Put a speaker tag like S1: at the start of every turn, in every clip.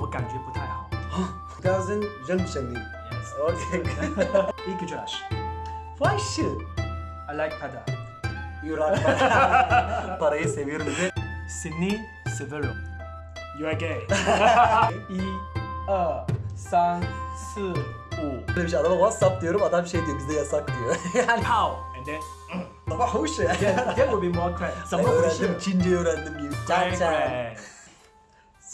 S1: 我感觉不太好。
S2: Doesn't 认识你。
S1: Yes.
S2: Okay.
S1: İlk Josh.
S2: Why should?
S1: I like pada.
S2: You like para- Parayı seviyorum diye.
S1: Seni severim. You are gay. 一、二、三、四、五。
S2: Böyle bir şey adama WhatsApp diyorum adam şey diyor bizde yasak diyor. yani
S1: 炮 and then
S2: ama hoş ya.
S1: that, that would be more correct. 怎么回事
S2: öğrendim Çince öğrendim gibi. Çan
S1: Great,
S2: çan.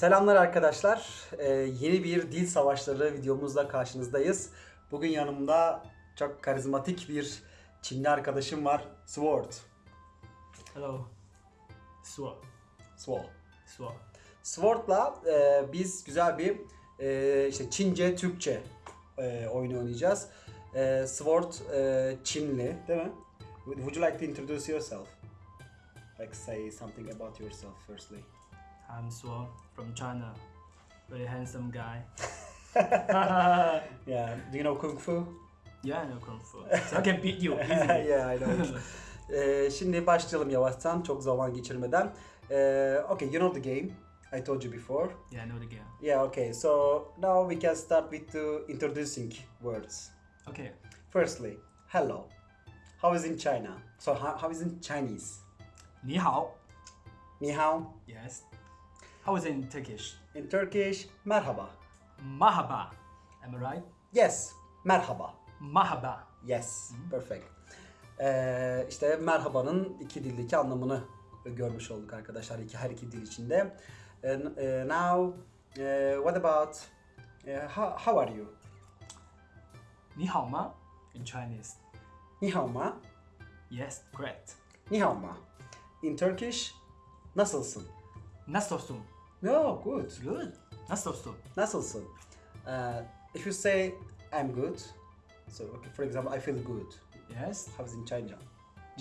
S2: Selamlar arkadaşlar. Ee, yeni bir dil savaşları videomuzla karşınızdayız. Bugün yanımda çok karizmatik bir Çinli arkadaşım var. Sword.
S1: Hello. 说
S2: Sword.
S1: 说
S2: Sword'la e, biz güzel bir e, işte Çince, Türkçe e, oyunu oynayacağız. E, Sword e, Çinli, değil mi? Would you like to introduce yourself? Like say something about yourself firstly.
S1: I'm 说 from China. Very handsome guy.
S2: Yeah, do you know Kung Fu?
S1: yeah, I know kung fu. So I can beat you easily.
S2: yeah, I know. E, şimdi başlayalım yavaştan, çok zaman geçirmeden. E, okay, you know the game. I told you before.
S1: Yeah, I know the game.
S2: Yeah, okay. So now we can start with the introducing words.
S1: Okay.
S2: Firstly, hello. How is in China? So how, how is in Chinese?
S1: 你好
S2: Ni hao.
S1: Yes. How is it in Turkish?
S2: In Turkish, merhaba.
S1: Mahaba. Am I right?
S2: Yes, merhaba.
S1: Mahaba.
S2: Yes, perfect. Ee, işte merhabanın iki dildeki anlamını görmüş olduk arkadaşlar iki her iki dil içinde. Uh, now, uh, what about e, uh, how, how are you?
S1: Ni hao ma in Chinese.
S2: Ni hao ma?
S1: Yes, correct.
S2: Ni hao ma. In Turkish, nasılsın?
S1: Nasılsın?
S2: No, good.
S1: Good. Nasılsın?
S2: Nasılsın? Uh, if you say I'm good, so okay, for example, I feel good.
S1: Yes.
S2: How is in China?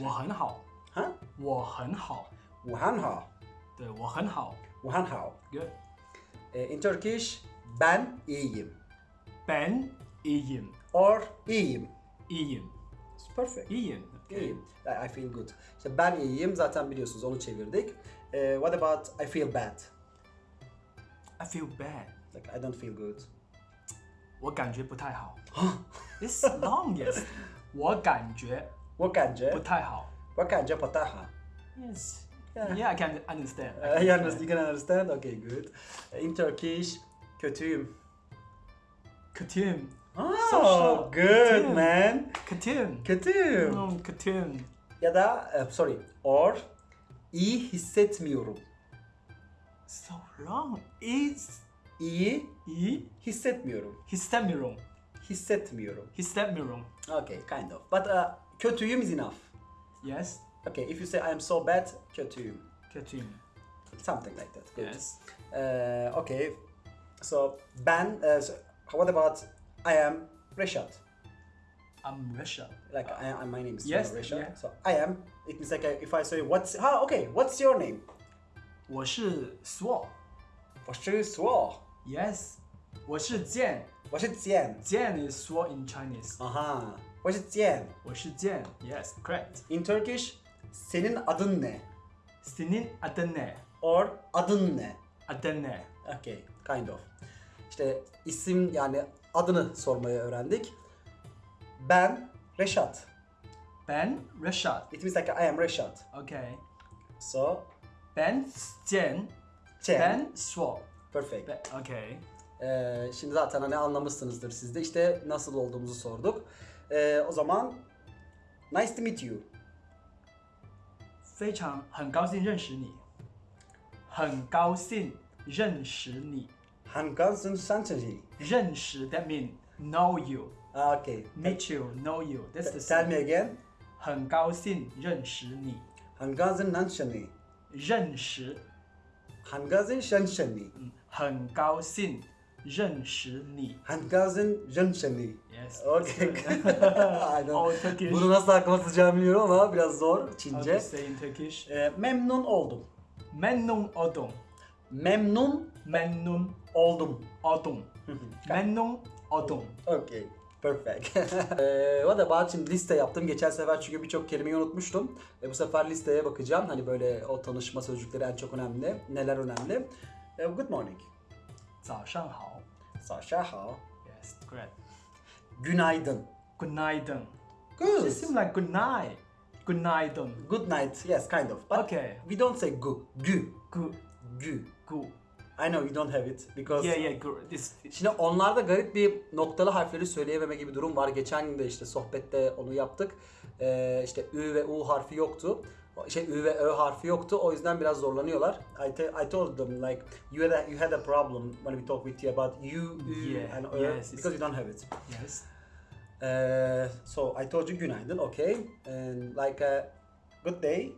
S1: 我很好。
S2: Huh?
S1: 我很好。
S2: Wuhan hao.
S1: 对，我很好。
S2: Wuhan hao.
S1: Good.
S2: Uh, in Turkish, ben iyiyim.
S1: Ben iyiyim.
S2: Or iyiyim.
S1: İyiyim.
S2: It's perfect.
S1: İyiyim. Okay.
S2: İyiyim. I I feel good. İşte ben iyiyim zaten biliyorsunuz onu çevirdik. Uh, what about I feel bad?
S1: I feel bad.
S2: Like I don't feel good.
S1: 我感觉不太好。It's long, yes. 我感觉
S2: 我感觉
S1: 不太好。
S2: 我感觉不太好。
S1: Yes.
S2: Yeah.
S1: Yeah, I can understand. I
S2: Uh,
S1: can
S2: you, understand, you can understand? Okay, good. Uh, In Turkish, kötüyüm.
S1: Kötüyüm.
S2: Oh,
S1: short.
S2: good
S1: Kötüyüm.
S2: man.
S1: Kötüyüm.
S2: Kötüyüm.
S1: Hmm, kötüyüm.
S2: Ya da uh, sorry, or iyi hissetmiyorum.
S1: So long. Is
S2: İyi
S1: iyi
S2: hissetmiyorum.
S1: hissetmiyorum.
S2: Hissetmiyorum.
S1: Hissetmiyorum.
S2: Okay, kind of. But uh, kötüyüm is enough.
S1: Yes.
S2: Okay, if you say I'm so bad, kötüyüm.
S1: Kötüyüm.
S2: Something like that. Good.
S1: Yes.
S2: Uh, okay. So ben, uh, so what about I am Reshad?
S1: I'm Russia.
S2: Like I, I, my name is
S1: Yes,
S2: uh,
S1: yeah.
S2: So I am. It means like uh, if I say what's ah okay, what's your name?
S1: 我是 Sword.
S2: 我是说
S1: Yes. 我是剑。
S2: 我是简。
S1: 剑 is sword in Chinese.
S2: Aha. 我是简。
S1: 我是剑. Yes, correct.
S2: In Turkish, senin adın ne?
S1: Senin adın ne?
S2: Or adın ne?
S1: Adın ne?
S2: Okay, kind of. İşte isim yani adını sormayı öğrendik. Ben Reşat.
S1: Ben Rashad.
S2: It means like I am Reşat.
S1: Okay.
S2: So,
S1: Ben Jen.
S2: Chen.
S1: Ben Sword.
S2: Perfect.
S1: Ben, okay.
S2: Ee, şimdi zaten hani anlamışsınızdır siz de. İşte nasıl olduğumuzu sorduk. Ee, o zaman nice to meet you.
S1: 非常很高兴认识你。很高兴认识你。
S2: Hangansın Sanchari.
S1: 认识 that mean know you.
S2: Ah, okay.
S1: Meet you, know you. That's the
S2: Tell
S1: same.
S2: me again.
S1: 很高兴认识你。
S2: Hangansın Nanchani.
S1: 认识，
S2: Hangansın Shanshani.
S1: 嗯，很高兴认识你。
S2: Hangansın Janshani.
S1: Yes.
S2: Okay. I don't-
S1: Oh, Turkish.
S2: Bunu nasıl aklıma tutacağımı bilmiyorum ama biraz zor
S1: How to
S2: Çince.
S1: say in Turkish?
S2: Ee, memnun oldum.
S1: Memnun oldum.
S2: Memnun
S1: Memnun
S2: oldum.
S1: oldum. Memnun oldum.
S2: Okay. Perfect. Ee, what about şimdi liste yaptım. Geçen sefer çünkü birçok kelimeyi unutmuştum. E, bu sefer listeye bakacağım. Hani böyle o tanışma sözcükleri en çok önemli. Neler önemli? E, good morning.
S1: 早上好。
S2: Sasha
S1: Yes, correct.
S2: Günaydın.
S1: Günaydın.
S2: Good.
S1: It seems like good night. Günaydın.
S2: Good night. Yes, kind of. But
S1: Okay.
S2: we don't say gu. Gü.
S1: Good.
S2: Gü.
S1: Good.
S2: I know you don't have it because
S1: Yeah, yeah. This.
S2: Şimdi onlarda garip bir noktalı harfleri söyleyememe gibi durum var. Geçen gün de işte sohbette onu yaptık. Ee, işte Ü ve U harfi yoktu. Şey Ü ve Ö harfi yoktu. O yüzden biraz zorlanıyorlar. I, te- I told them like you had a, you had a problem when we talked with you about U, Ü
S1: Yeah,
S2: and Ö
S1: yes,
S2: because you don't have it.
S1: Yes.
S2: Ee, so I told you günaydın, okay. And like a good day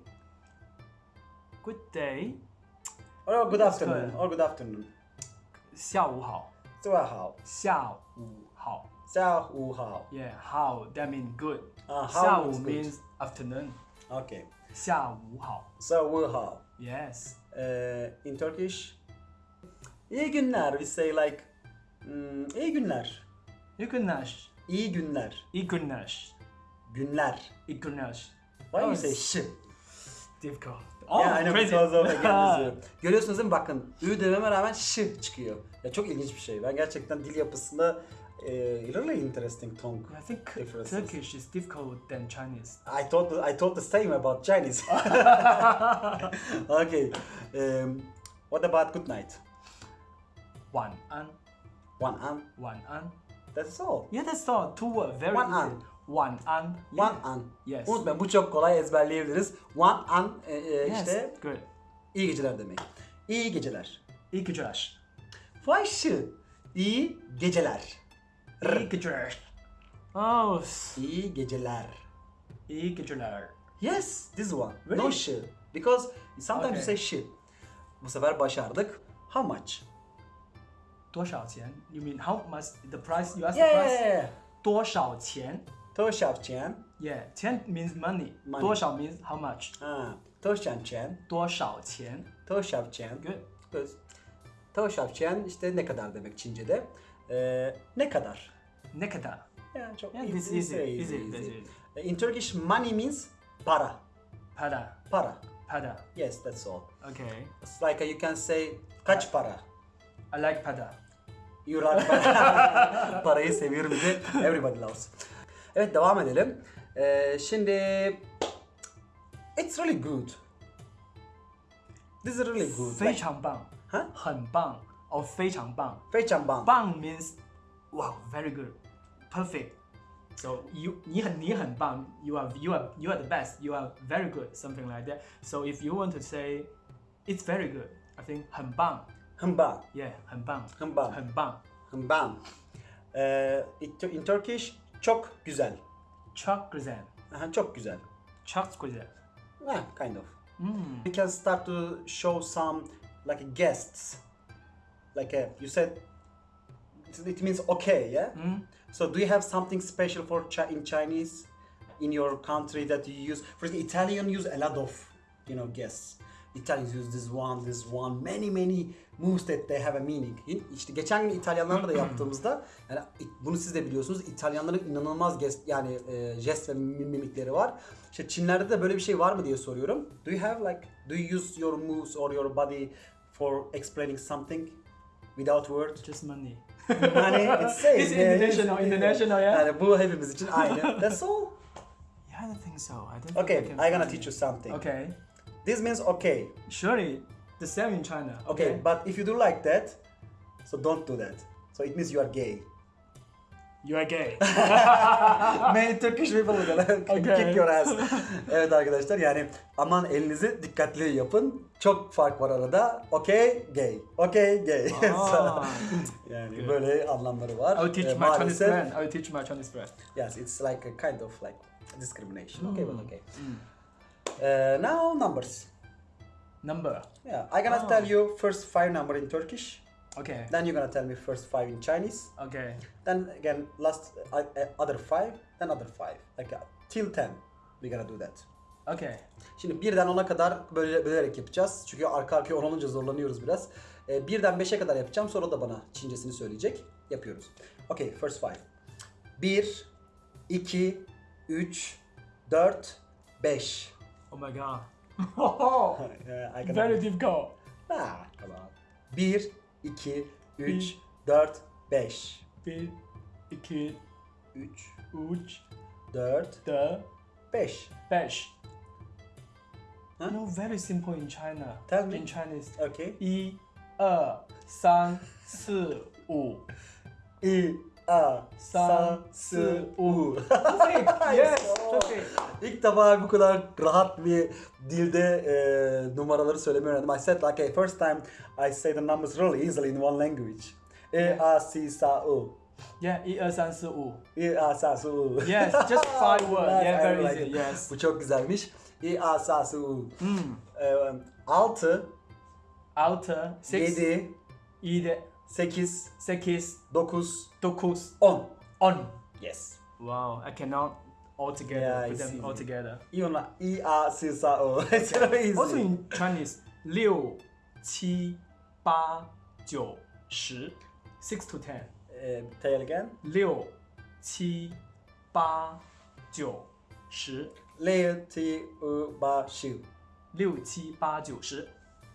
S1: Good day.
S2: or good
S1: That's
S2: afternoon
S1: good.
S2: or good afternoon.
S1: 下午好。
S2: 下午好，
S1: 下午好。
S2: 下午好。
S1: Yeah, how that means good.
S2: Ah, how
S1: 下午
S2: means good.
S1: means afternoon.
S2: Okay.
S1: 下午好。
S2: 下午好。
S1: Yes.
S2: Uh, in Turkish, iyi günler. We say like, mm, iyi günler.
S1: İyi günler.
S2: İyi günler.
S1: İyi günler.
S2: Günler.
S1: İyi günler.
S2: Why do you
S1: Oh,
S2: say
S1: it's
S2: ş?
S1: Difficult.
S2: Yani hani
S1: crazy.
S2: fazla. Görüyorsunuz değil mi? Bakın ü dememe rağmen ş çıkıyor. Ya çok ilginç bir şey. Ben gerçekten dil yapısında e, really interesting tongue
S1: I think
S2: differences.
S1: Turkish is difficult than Chinese.
S2: I thought I thought the same about Chinese. okay. Um, what about good night?
S1: One an.
S2: One an.
S1: One an.
S2: That's all.
S1: Yeah, that's all. Two word, very
S2: One
S1: easy.
S2: an.
S1: 晚安。
S2: One
S1: Yeah.
S2: an.
S1: Yes.
S2: Unutmayın bu çok kolay ezberleyebiliriz. One an e, e,
S1: Yes.
S2: işte
S1: Good.
S2: iyi geceler demek. İyi geceler.
S1: İyi geceler.
S2: Vay şı. İyi geceler.
S1: İyi geceler. Oh, s-
S2: İyi geceler.
S1: iyi geceler.
S2: Yes, this one. No
S1: Really?
S2: şı. Because sometimes you
S1: Okay.
S2: say şı. Bu sefer başardık. How much?
S1: 多少钱? You mean how much? The price? You ask
S2: Yeah,
S1: the
S2: yeah,
S1: price?
S2: yeah.
S1: 多少钱?
S2: Toşavçen.
S1: Yeah, 钱 means money.
S2: Money.
S1: 多少 means how much?
S2: Ha. Toşavçen.
S1: 多少钱?
S2: Toşavçen.
S1: Good.
S2: Good. Toşavçen işte ne kadar demek Çince'de. Ee, ne kadar?
S1: Ne kadar?
S2: Yani çok
S1: Yeah, this easy.
S2: very
S1: Easy.
S2: easy.
S1: easy.
S2: In Turkish, money means para.
S1: Para.
S2: Para.
S1: Para.
S2: Yes, that's all.
S1: Okay.
S2: It's like uh, you can say kaç para?
S1: I like para.
S2: You like para. Parayı seviyorum diye everybody loves. Evet devam edelim. Ee, şimdi it's really good. This is really good.
S1: 非常棒。
S2: Huh?
S1: 很棒。哦，非常棒。
S2: 非常棒。
S1: 棒 means wow, very good, perfect. So you 你很你很棒 you are you are you are the best. You are very good, something like that. So if you want to say it's very good, I think 很棒。
S2: 很棒。
S1: Yeah, 很棒。
S2: 很棒。
S1: 很棒。
S2: 很棒. Ee, it- in Turkish çok güzel.
S1: Çok güzel.
S2: Aha, çok güzel.
S1: Çok güzel.
S2: Yeah, kind of.
S1: Hmm.
S2: We can start to show some like guests. Like uh, you said, it means okay, yeah.
S1: Hmm.
S2: So do you have something special for chi- in Chinese in your country that you use? For example, Italian use a lot of you know guests. Italians use this one, this one, many many moves that they have a meaning. İşte geçen gün İtalyanlarla da yaptığımızda yani bunu siz de biliyorsunuz İtalyanların inanılmaz gest yani e, jest ve mim- mimikleri var. İşte Çinlerde de böyle bir şey var mı diye soruyorum. Do you have like do you use your moves or your body for explaining something without words?
S1: Just money.
S2: Money, it's same.
S1: It's
S2: yeah,
S1: international, international, yeah.
S2: Yani bu hepimiz için aynı. That's all.
S1: Yeah, I don't think so. I don't. think
S2: Okay,
S1: I can
S2: I'm gonna teach you something.
S1: Okay.
S2: This means okay.
S1: Surely the same in China.
S2: Okay, but if you do like that, so don't do that. So it means you are gay.
S1: You are gay.
S2: Many Turkish people are gonna
S1: Okay.
S2: kick your ass. evet arkadaşlar yani aman elinizi dikkatli yapın. Çok fark var arada. Okay, gay. Okay, gay. Yani
S1: Good.
S2: böyle anlamları var.
S1: I will teach
S2: Ee,
S1: my Chinese
S2: maalesef-
S1: friend. I will teach my Chinese friend.
S2: Yes, it's like a kind of like discrimination. Okay, but okay. Uh, now numbers.
S1: Number.
S2: Yeah, I'm gonna
S1: Ah.
S2: tell you first five number in Turkish.
S1: Okay.
S2: Then you're gonna tell me first five in Chinese.
S1: Okay.
S2: Then again, last uh, uh, other five. Then other five. Like uh, till ten. We're gonna do that.
S1: Okay.
S2: Şimdi birden 10'a kadar böyle bölerek yapacağız. Çünkü arka arkaya 10 olunca zorlanıyoruz biraz. Ee, birden 5'e kadar yapacağım. Sonra da bana Çincesini söyleyecek. Yapıyoruz. Okay, first five. 1, 2, 3, 4, 5.
S1: Oh my god. Very difficult.
S2: Ha, come on. 1, 2, 3, 4, 5.
S1: 1, 2,
S2: 3,
S1: 3,
S2: 4,
S1: 4,
S2: 5.
S1: 5.
S2: Huh?
S1: No, very simple in China.
S2: Tell me.
S1: In Chinese.
S2: Okay.
S1: 1, 2, 3, 4, 5.
S2: 1, 2, 3,
S1: 四
S2: 4, 5.
S1: Perfect. yes,
S2: So-
S1: perfect.
S2: İlk defa bu kadar rahat bir dilde e, numaraları söylemeyi öğrendim. I said like okay, first time I say the numbers really easily in one language. E, A, C, Sa, U.
S1: Yeah, 一二三四五。
S2: E, A, Sa, Su, U.
S1: Yes, just five words.
S2: Nice,
S1: Yeah,
S2: I
S1: very
S2: like
S1: easy.
S2: it.
S1: Yes.
S2: Bu çok güzelmiş. E, A, Sa, Su, U.
S1: Hmm.
S2: E, 6,
S1: Altı, six,
S2: 7,
S1: yedi,
S2: 8,
S1: 8,
S2: 9,
S1: 9,
S2: 10.
S1: 10.
S2: Yes.
S1: Wow, I cannot all together,
S2: yeah,
S1: put them
S2: easy.
S1: all together.
S2: Even like ER, CSR, oh, it's not easy.
S1: Also in Chinese, 6, 6 to 10.
S2: Uh, tell again. 6, 7,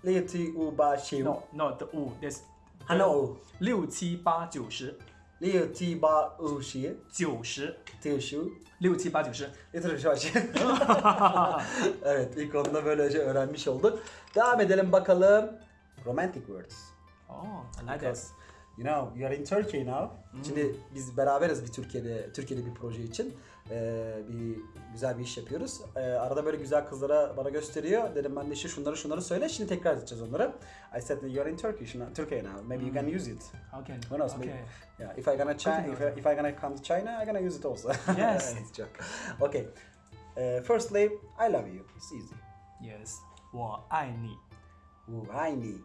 S2: 8,
S1: No, not the 5, there's
S2: Hello.
S1: 六七八九十，
S2: Le, Ti, Ba, U, Shi.
S1: 九十，
S2: Ti, Shu.
S1: 六七八九十。
S2: Getir şu açı. evet ilk onda böylece öğrenmiş olduk. Devam edelim bakalım. Romantic words.
S1: Oh, I like that.
S2: Because you know you are in Turkey now. Şimdi biz beraberiz bir Türkiye'de Türkiye'de bir proje için. Ee, bir güzel bir iş yapıyoruz. Ee, arada böyle güzel kızlara bana gösteriyor. Dedim ben de işte şunları şunları söyle. Şimdi tekrar edeceğiz onları. I said you are in Turkish now, Turkey now. Maybe you can use it.
S1: How can?
S2: Who knows?
S1: Okay.
S2: Maybe. Yeah, if I gonna China,
S1: Could
S2: if,
S1: do
S2: I, if I gonna come to China, I gonna use it also.
S1: Yes.
S2: It's joke. Okay. Uh, firstly, I love you. It's easy.
S1: Yes，我爱你。
S2: Ooh, I need.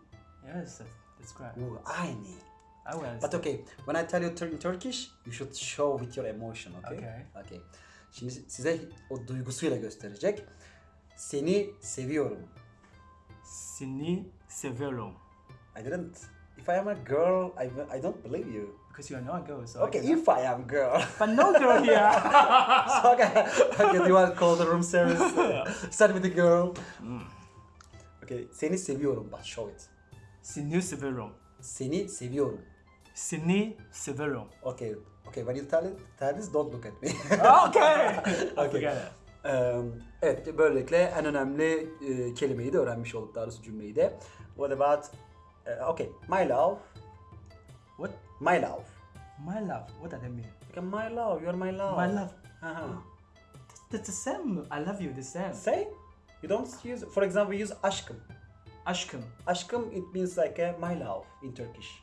S1: Yes, that's, that's correct.
S2: Ooh, I need.
S1: I will.
S2: But okay, when I tell you in Turkish, you should show with your emotion, okay?
S1: Okay.
S2: Okay. Şimdi size o duygusuyla gösterecek. Seni seviyorum.
S1: Seni seviyorum.
S2: I didn't. If I am a girl, I, I don't believe you.
S1: Because you are not a girl, so. I
S2: Okay,
S1: cannot-
S2: if I am girl.
S1: But no girl here.
S2: okay, okay, do you want to call the room service? Start with the girl. Okay, seni seviyorum, but show it.
S1: Seni seviyorum.
S2: Seni seviyorum.
S1: Seni seviyorum.
S2: Okay, okay, when you tell it, tell this, don't look at me.
S1: Okay. I
S2: Okay.
S1: it.
S2: Eee, evet, böylelikle en önemli e, kelimeyi de öğrenmiş olduk, daha doğrusu cümleyi de. What about, eh, okay, my love,
S1: What?
S2: my love.
S1: My love. What does that mean?
S2: Okay, my love, you're my love.
S1: My love.
S2: Uh-huh.
S1: That's the same. I love you the same.
S2: Say, you don't use, for example, we use aşkım.
S1: Aşkım.
S2: Aşkım, it means like a my love in Turkish.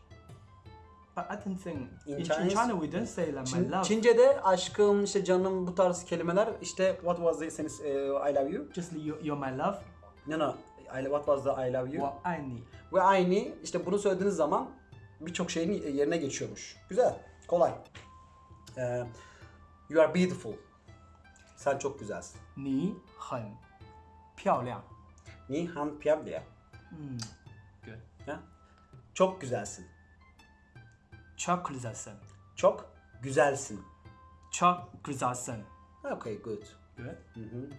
S1: But I don't think
S2: in,
S1: in, China we don't say like my love.
S2: Çince'de aşkım işte canım bu tarz kelimeler işte what was the sentence uh, I love you?
S1: Just you, you're my love.
S2: No no. I, what was the I love you?
S1: Ve aynı.
S2: Ve aynı işte bunu söylediğiniz zaman birçok şeyin yerine geçiyormuş. Güzel. Kolay. Ee, you are beautiful. Sen çok güzelsin.
S1: Ni hen piao.
S2: Ni han piao.
S1: Hmm. Good.
S2: Ha? Çok güzelsin.
S1: Çok güzelsin.
S2: Çok güzelsin.
S1: Çok güzelsin.
S2: Okay, good.
S1: Good.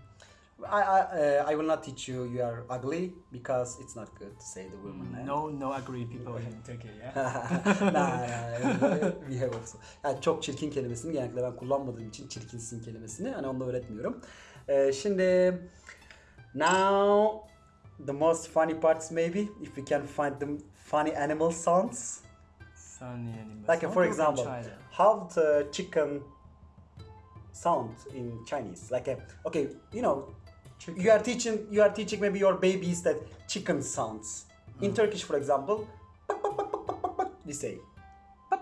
S2: I, I, uh, I will not teach you you are ugly because it's not good to say the woman name.
S1: No, no agree people in Turkey. Yeah.
S2: nah, we have also. Yani çok çirkin kelimesini genellikle ben kullanmadığım için çirkinsin kelimesini hani onu da öğretmiyorum. Ee, şimdi now the most funny parts maybe if we can find the funny animal sounds.
S1: Funny animals.
S2: Like
S1: Not
S2: for example, how the chicken sound in Chinese. Like a, okay, you know, you are teaching you are teaching maybe your babies that chicken sounds. In hmm. Turkish, for example, we say.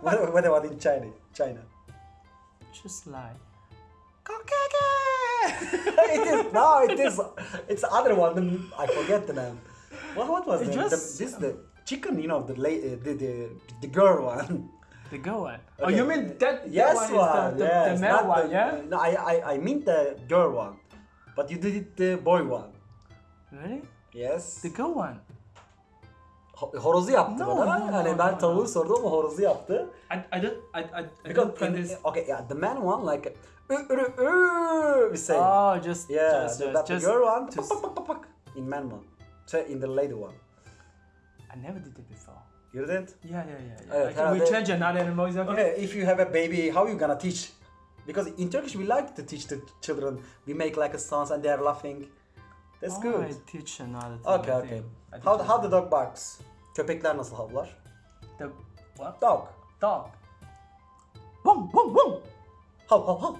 S2: what, what about in China? China.
S1: Just like.
S2: it is no, it is. It's other one. I forget the name. What, what was
S1: It
S2: the,
S1: just-
S2: the this the chicken? You know the uh, the, the the girl one.
S1: The girl one. Oh,
S2: Okay.
S1: you mean that?
S2: Yes, one.
S1: one the, the,
S2: yes,
S1: the male one, yeah?
S2: No, I, I I mean the girl one, but you did it the boy one.
S1: Really?
S2: Yes.
S1: The girl one.
S2: Ho- horozu yaptı
S1: No,
S2: bana.
S1: no,
S2: hani
S1: no,
S2: ben
S1: no,
S2: tavuğu
S1: no.
S2: sordum ama horozu yaptı.
S1: I, I don't I, I, I
S2: Because
S1: don't
S2: in-
S1: this.
S2: okay, yeah, the man one like ı, ırı, ı, we say.
S1: Oh, just
S2: yeah,
S1: just just, just
S2: the girl one pak, in man one. So in the lady one.
S1: I never did it before.
S2: You didn't?
S1: Yeah, yeah, yeah. yeah.
S2: Evet,
S1: Like, we change another animal, is okay?
S2: Okay, if you have a baby, how are you gonna teach? Because in Turkish we like to teach the children. We make like a sounds and they're laughing. That's
S1: oh,
S2: good.
S1: I teach another thing.
S2: Okay,
S1: I
S2: okay.
S1: think.
S2: How how the dog barks? Köpekler nasıl havlar?
S1: the what?
S2: Dog.
S1: Dog. Wong, wong, wong.
S2: Hav hav hav.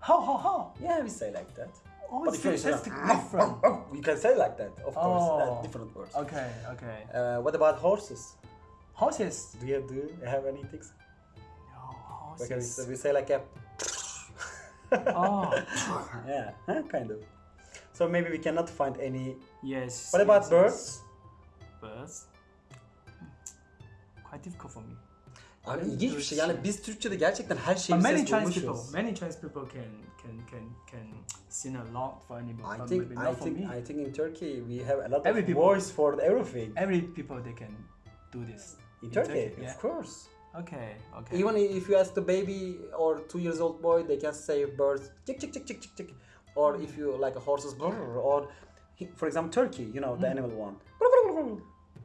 S1: How, how, how?
S2: Yeah, we say like that.
S1: Oh,
S2: But
S1: it's
S2: if you say
S1: fantastic different.
S2: you can say like that, of course.
S1: Oh.
S2: different words.
S1: Okay, okay.
S2: Uh, what about horses?
S1: Horses.
S2: Do you do you have anything?
S1: No,
S2: Okay, we,
S1: horses.
S2: say- we say like a
S1: oh,
S2: yeah, huh, kind of. So maybe we cannot find any.
S1: yes.
S2: What about
S1: yes,
S2: birds?
S1: Birds. Quite difficult for me.
S2: Abi
S1: Birds,
S2: ilginç bir şey. Yani biz Türkçe'de gerçekten her şeyi
S1: But many Chinese people, many Chinese people can can can can sing a lot for animal,
S2: I think
S1: maybe
S2: I
S1: not for
S2: think
S1: me.
S2: I think in Turkey we have a lot
S1: Every
S2: of
S1: people-
S2: voice for everything.
S1: Every people they can do this.
S2: In Turkey,
S1: yeah.
S2: of course.
S1: Okay, okay.
S2: Even if you ask the baby or two years old boy, they can say birds chick chick chick chick chick chick. Or if you like a horses brrr, or for example Turkey, you know the
S1: Hmm.
S2: animal one.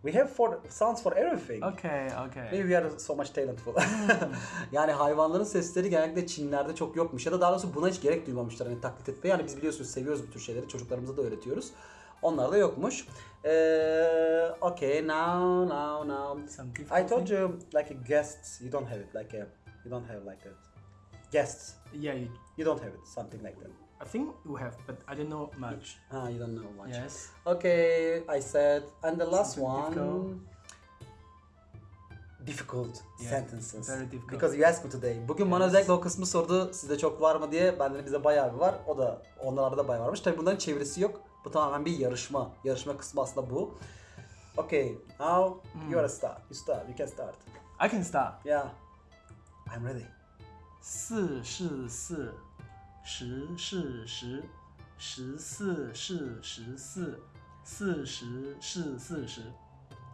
S2: We have for sounds for everything.
S1: okay, okay.
S2: Maybe we are so much talentful. yani hayvanların sesleri genellikle Çinlerde çok yokmuş ya da daha doğrusu buna hiç gerek duymamışlar hani taklit etmeye. Yani biz biliyorsunuz seviyoruz bu tür şeyleri çocuklarımıza da öğretiyoruz. Onlar da yokmuş. Ee, okay now now now. I told you like a guest you don't have it like a you don't have like a guests
S1: Yeah, you,
S2: you don't have it something like that.
S1: I think we have, but I don't know much.
S2: Ah you don't know much.
S1: Yes.
S2: Okay, I said, and the last
S1: Something
S2: one.
S1: difficult.
S2: Difficult
S1: Yeah,
S2: sentences.
S1: very difficult.
S2: Because you asked me today. Bugün bana
S1: Yes.
S2: özellikle o kısmı sordu. Sizde çok var mı diye. Bende de bize bayağı bir var. O da onlarda da bayağı varmış. Tabii bunların çevirisi yok. Bu tamamen bir yarışma. Yarışma kısmı aslında bu. Okay, now
S1: Hmm.
S2: you are a start. You start. You can start.
S1: I can start.
S2: Yeah. I'm ready.
S1: 四是四， 十是十，十四是十四，四十是四十。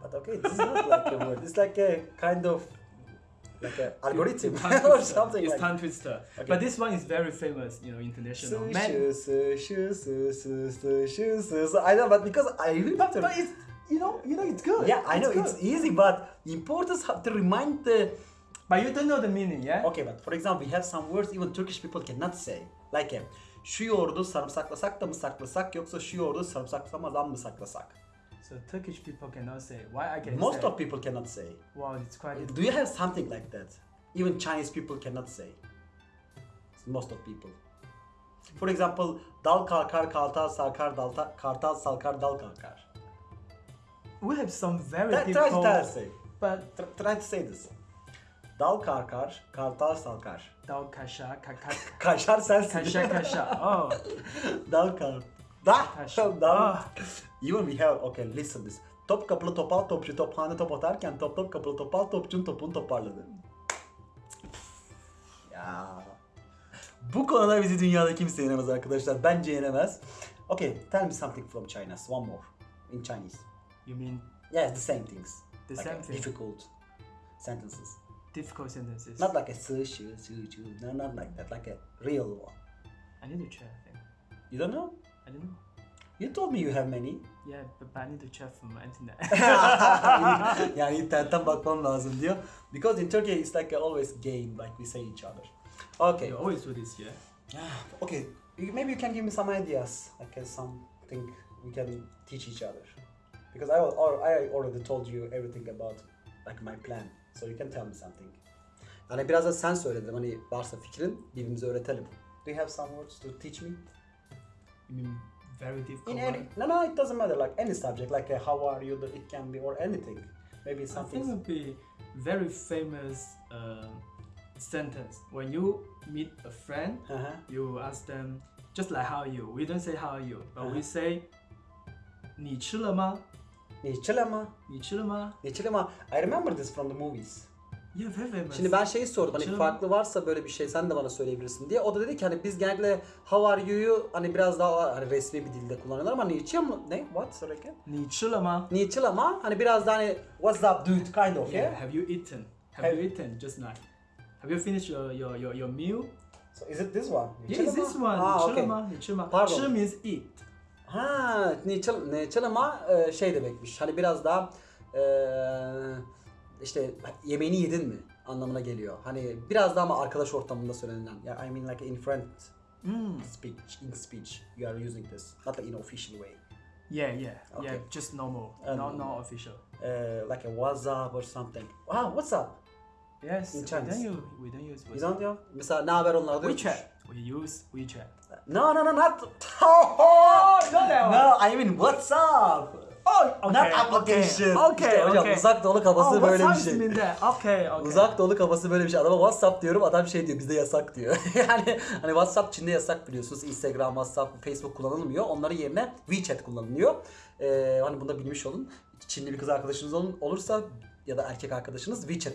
S2: But okay, this is not like a word. It's like a kind of like a algorithm
S1: It's tongue
S2: or
S1: twister.
S2: something
S1: It's
S2: like.
S1: tongue twister.
S2: Okay.
S1: But this one is very famous, you know, international.
S2: Su,
S1: Man,
S2: shu, su, shu, su, su, su, shu, su, su. I know, but because I really
S1: but, but it's you know you know it's good.
S2: Yeah, I know
S1: good.
S2: it's easy, but important have to remind the.
S1: But you don't know the meaning, yeah?
S2: Okay, but for example, we have some words even Turkish people cannot say. Like şu yoğurdu sarımsaklasak da mı saklasak yoksa şu yoğurdu sarımsaklamadan mı saklasak?
S1: So Turkish people cannot say. Why I can
S2: Most
S1: say?
S2: of people cannot say.
S1: wow, it's quite.
S2: Do you have something like that? Even Chinese people cannot say. Most of people. For example, dal kalkar, kartal salkar, dalta, kartal salkar, dal kalkar.
S1: We have some very
S2: try,
S1: difficult.
S2: try to say.
S1: But
S2: try to say this. Dal kalkar, kartal salkar.
S1: dal kasha kaka
S2: Kaşar sensin.
S1: kasha kasha. Oh,
S2: Dal kar. Da.
S1: kasha.
S2: Dal.
S1: Ah.
S2: Even we have okay listen this. Top kapılı topal topçu tophane top atarken top top kapılı topal topçunun topunu toparladı. Ya. Bu konuda bizi dünyada kimse yenemez arkadaşlar. Bence yenemez. Okay, tell me something from China. One more. In Chinese.
S1: You mean
S2: Yes, the same things.
S1: the
S2: Like
S1: same thing?
S2: Difficult sentences.
S1: Difficult sentences.
S2: Not like a su shu su. No, not like that. Like a real one.
S1: I need to check. I think.
S2: You don't know?
S1: I don't know.
S2: You told me you have many.
S1: Yeah, but, but I need to check from my internet.
S2: yani internetten bakmam lazım diyor. Because in Turkey it's like always game like we say each other. Okay.
S1: you always do this, yeah.
S2: Okay. Maybe you can give me some ideas. Like uh, something we can teach each other. Because I, I already told you everything about like my plan. So you can tell me something. Yani biraz da sen söyledin hani varsa fikrin birbirimize öğretelim. Do you have some words to teach me?
S1: You mean very difficult?
S2: In
S1: one?
S2: any, no, no, it doesn't matter. Like any subject, like uh, how are you, it can be, or anything. Maybe
S1: I
S2: something.
S1: think it would be very famous uh, sentence when you meet a friend.
S2: Uh-huh.
S1: You ask them just like how are you. We don't say how are you, but we
S2: Uh-huh.
S1: say 你吃了吗？
S2: Ne
S1: çılama? Ne çılama? Ne
S2: çılama? I remember this from the movies.
S1: Ya ve ve
S2: Şimdi ben şeyi sordum hani
S1: Canım.
S2: farklı varsa böyle bir şey sen de bana söyleyebilirsin diye. O da dedi ki hani biz genellikle how are you'yu hani biraz daha hani resmi bir dilde kullanıyorlar ama Nietzsche mı? Ne? What? Söyle
S1: ki. Nietzsche ama. Nietzsche
S2: ama hani biraz daha hani what's up dude kind of.
S1: Yeah.
S2: yeah.
S1: Have you eaten? Have,
S2: have
S1: you eaten just now? Have you finished your your your, your meal?
S2: So is it this one?
S1: Nietzsche yeah, is this one.
S2: Ah,
S1: Nietzsche
S2: okay.
S1: Nietzsche
S2: Pardon.
S1: Nietzsche means eat.
S2: Ha, niçil, niçilema e, şey demekmiş. Hani biraz daha Ee, işte yemeğini yedin mi anlamına geliyor. Hani biraz daha ama arkadaş ortamında söylenilen. Ya I mean like in friend
S1: Mm.
S2: speech, in speech you are using this. Not like in official way.
S1: Yeah, yeah,
S2: Okay.
S1: yeah. Just normal,
S2: Um,
S1: not not official.
S2: Ee, like a WhatsApp or something. Wow, what's up?
S1: Yes,
S2: in
S1: we
S2: Chinese.
S1: don't use we don't use
S2: You don't know? Mesela ne haber onlarda yokmuş.
S1: WeChat. We use WeChat.
S2: No, no, no, not.
S1: Oh, that one.
S2: no, I mean WhatsApp.
S1: Oh, okay,
S2: Not application.
S1: Okay,
S2: İşte hocam
S1: okay.
S2: uzak doğu kafası
S1: oh,
S2: böyle bir şey.
S1: time is in there? Okay, okay.
S2: Uzak doğu kafası böyle bir şey. Adama WhatsApp diyorum adam şey diyor bizde yasak diyor. yani hani WhatsApp Çin'de yasak biliyorsunuz. Instagram, WhatsApp, Facebook kullanılmıyor. Onların yerine WeChat kullanılıyor. Ee, hani bunu da bilmiş olun. Çinli bir kız arkadaşınız olun, olursa ya da erkek arkadaşınız WeChat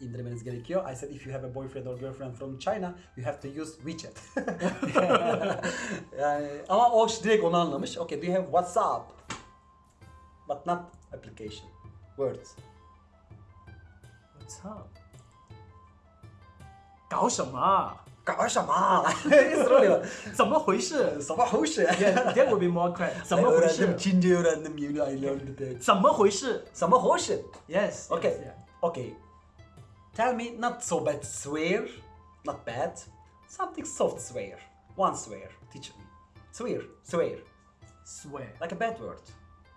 S2: indirmeniz gerekiyor. I said if you have a boyfriend or girlfriend from China, you have to use WeChat. yani ama o direkt onu anlamış. Okay, do you have WhatsApp? But not application. Words.
S1: What's up? 搞什么？
S2: 搞什么？Soruyor.
S1: 怎么回事
S2: Sabah hoş ya.
S1: ？Yeah, that would be more correct. 怎么回
S2: öğrendim,
S1: 事？
S2: Çince öğrendim yemin I learned it.
S1: 怎么回事
S2: Sabah hoş.
S1: ？Yes.
S2: Okay.
S1: yes, yeah.
S2: Okay. Tell me not so bad swear. Not bad. Something soft swear. One swear. Teach me. Swear. Swear.
S1: Swear.
S2: Like a bad word.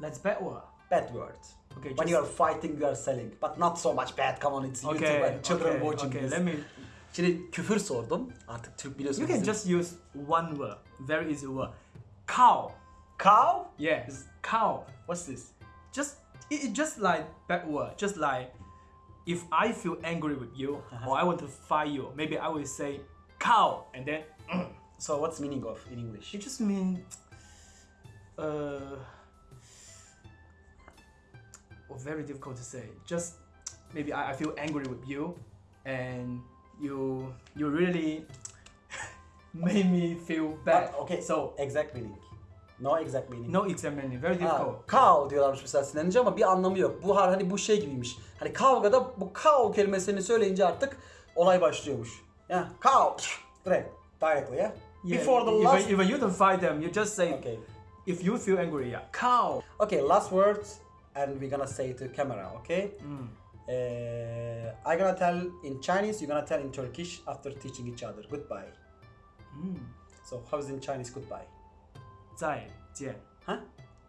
S1: Let's bet what?
S2: Bad word.
S1: Okay,
S2: When you are fighting, you are selling. But not so much bad. Come on, it's YouTube and children
S1: Okay.
S2: watching
S1: Okay.
S2: this.
S1: Let me.
S2: Şimdi küfür sordum. Artık Türk biliyorsunuz.
S1: You can just use one word. Very easy word. Cow.
S2: Cow?
S1: Yeah. Cow. What's this? Just it, it just like bad word. Just like if I feel angry with you or I want to fight you, maybe I will say cow and then
S2: So what's meaning of in English?
S1: it just mean uh well, very difficult to say. Just maybe I, I feel angry with you and you you really made me feel bad.
S2: But, okay.
S1: So
S2: Exact meaning. No exact meaning.
S1: no exam meaning. Very
S2: Ha,
S1: difficult.
S2: cow diyorlarmış mesela sinirlenince ama bir anlamı yok. Bu har- hani bu şey gibiymiş. Hani kavgada bu cow kelimesini söyleyince artık olay başlıyormuş. Ya cow direkt directly ya.
S1: Yeah,
S2: Before the last
S1: even you don't fight them, you just say
S2: Okay.
S1: if you feel angry, yeah, cow.
S2: Okay, last words and we're gonna say to camera, okay?
S1: Mm.
S2: Uh, I gonna tell in Chinese, you're gonna tell in Turkish after teaching each other. Goodbye.
S1: Mm.
S2: So how's in Chinese goodbye?
S1: 再见，
S2: 哈？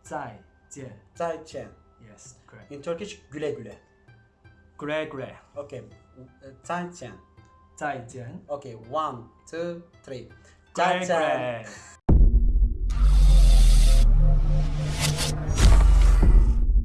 S1: 再见
S2: 再见。
S1: Yes, correct.
S2: In Turkish güle güle.
S1: Grey, grey.
S2: Okay. uh, Zaijian.
S1: 再见。
S2: Okay, one, two, three. Zaijian.
S1: grey.